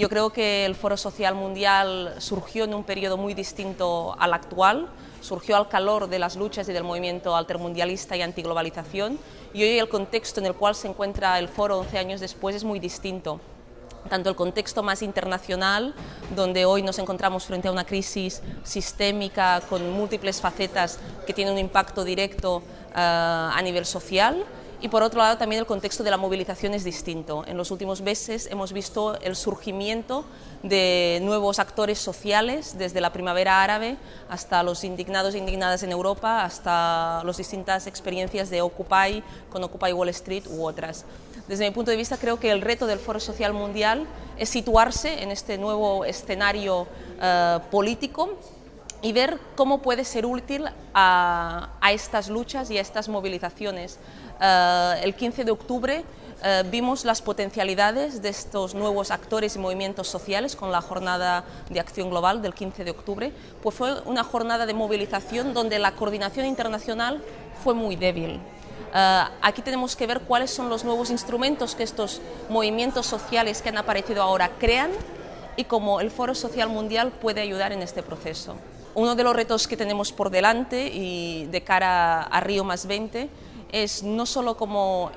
Yo creo que el Foro Social Mundial surgió en un periodo muy distinto al actual, surgió al calor de las luchas y del movimiento altermundialista y antiglobalización. Y hoy el contexto en el cual se encuentra el foro 11 años después es muy distinto. Tanto el contexto más internacional, donde hoy nos encontramos frente a una crisis sistémica con múltiples facetas que tienen un impacto directo uh, a nivel social, y por otro lado también el contexto de la movilización es distinto. En los últimos meses hemos visto el surgimiento de nuevos actores sociales, desde la primavera árabe hasta los indignados e indignadas en Europa, hasta las distintas experiencias de Occupy, con Occupy Wall Street u otras. Desde mi punto de vista creo que el reto del Foro Social Mundial es situarse en este nuevo escenario uh, político y ver cómo puede ser útil a, a estas luchas y a estas movilizaciones. Uh, el 15 de octubre uh, vimos las potencialidades de estos nuevos actores y movimientos sociales con la jornada de acción global del 15 de octubre, pues fue una jornada de movilización donde la coordinación internacional fue muy débil. Uh, aquí tenemos que ver cuáles son los nuevos instrumentos que estos movimientos sociales que han aparecido ahora crean y cómo el Foro Social Mundial puede ayudar en este proceso. Uno de los retos que tenemos por delante y de cara a Río más 20 es no solo como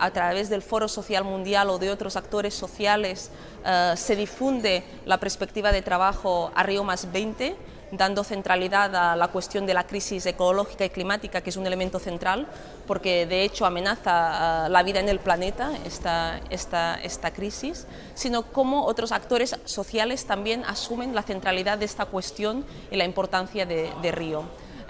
a través del Foro Social Mundial o de otros actores sociales uh, se difunde la perspectiva de trabajo a Río más 20, dando centralidad a la cuestión de la crisis ecológica y climática, que es un elemento central, porque de hecho amenaza la vida en el planeta esta, esta, esta crisis, sino cómo otros actores sociales también asumen la centralidad de esta cuestión y la importancia de, de Río.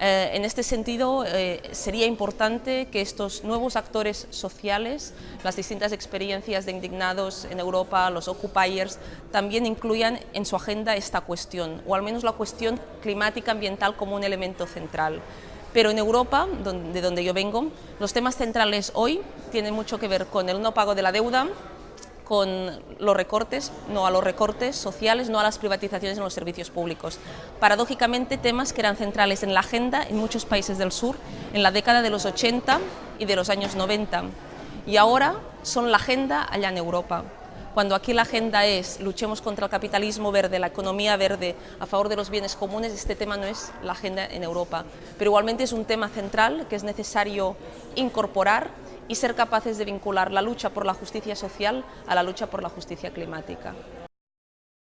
Eh, en este sentido, eh, sería importante que estos nuevos actores sociales, las distintas experiencias de indignados en Europa, los occupiers, también incluyan en su agenda esta cuestión, o al menos la cuestión climática ambiental como un elemento central. Pero en Europa, de donde yo vengo, los temas centrales hoy tienen mucho que ver con el no pago de la deuda, con los recortes, no a los recortes sociales, no a las privatizaciones en los servicios públicos. Paradójicamente, temas que eran centrales en la agenda en muchos países del sur en la década de los 80 y de los años 90, y ahora son la agenda allá en Europa. Cuando aquí la agenda es luchemos contra el capitalismo verde, la economía verde, a favor de los bienes comunes, este tema no es la agenda en Europa. Pero igualmente es un tema central que es necesario incorporar y ser capaces de vincular la lucha por la justicia social a la lucha por la justicia climática.